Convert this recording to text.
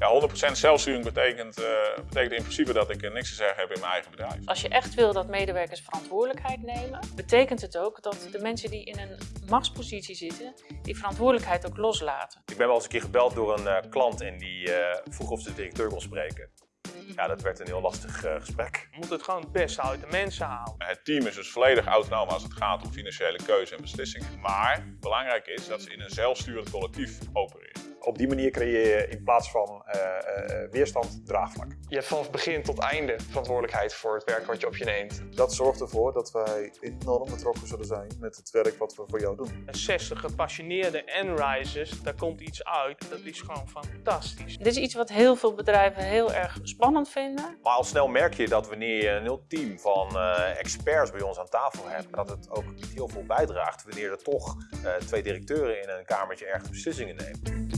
Ja, 100% zelfsturing betekent, uh, betekent in principe dat ik niks te zeggen heb in mijn eigen bedrijf. Als je echt wil dat medewerkers verantwoordelijkheid nemen, betekent het ook dat de mensen die in een machtspositie zitten, die verantwoordelijkheid ook loslaten. Ik ben wel eens een keer gebeld door een uh, klant en die uh, vroeg of ze de directeur kon spreken. Ja, dat werd een heel lastig uh, gesprek. Je moet het gewoon het beste uit de mensen halen. Het team is dus volledig autonoom als het gaat om financiële keuze en beslissingen. Maar belangrijk is dat ze in een zelfsturend collectief opereren. Op die manier creëer je in plaats van uh, uh, weerstand draagvlak. Je hebt vanaf begin tot einde verantwoordelijkheid voor het werk wat je op je neemt. Dat zorgt ervoor dat wij enorm betrokken zullen zijn met het werk wat we voor jou doen. 60 gepassioneerde N-risers, daar komt iets uit. Dat is gewoon fantastisch. Dit is iets wat heel veel bedrijven heel erg spannend vinden. Maar al snel merk je dat wanneer je een heel team van uh, experts bij ons aan tafel hebt, dat het ook heel veel bijdraagt wanneer er toch twee directeuren in een kamertje ergens beslissingen nemen.